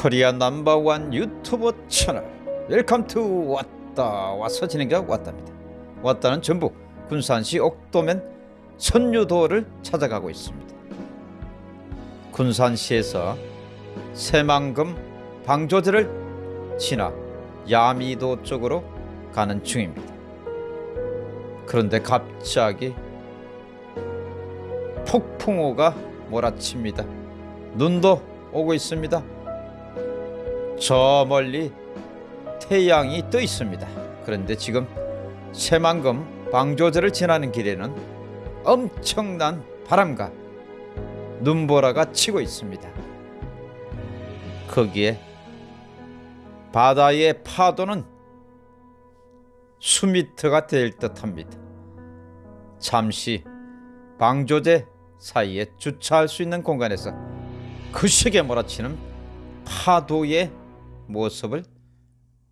코리아 넘버원 유튜브 채널. Welcome to 왔다 와서 진행자 왔답니다. 왔다는 전부 군산시 옥도면 선유도를 찾아가고 있습니다. 군산시에서 새만금 방조제를 지나 야미도 쪽으로 가는 중입니다. 그런데 갑자기 폭풍우가 몰아칩니다. 눈도 오고 있습니다 저 멀리 태양이 떠 있습니다. 그런데 지금 새만금 방조제를 지나는 길에는 엄청난 바람과 눈보라가 치고 있습니다. 거기에 바다의 파도는 수미터가 될 듯합니다. 잠시 방조제 사이에 주차할 수 있는 공간에서 그 시계 몰아치는 파도의 모습을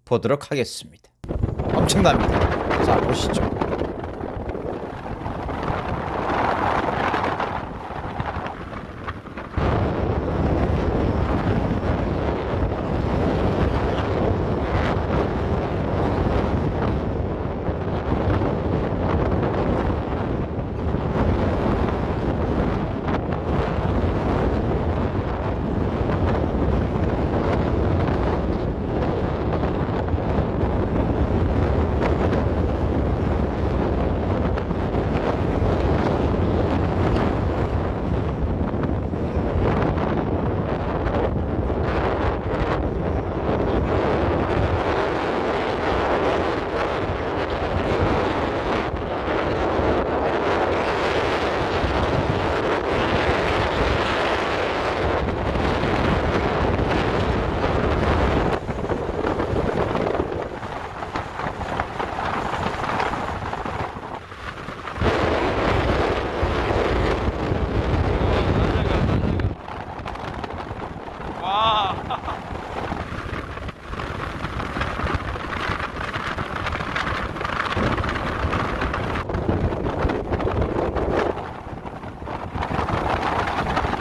보도록 하겠습니다. 엄청납니다. 자 보시죠.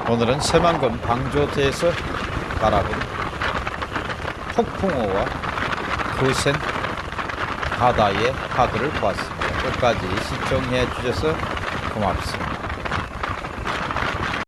오늘은 새만금 방조제에서 바라본 폭풍우와 거센 바다의 파도를 보았습니다. 끝까지 시청해 주셔서 고맙습니다.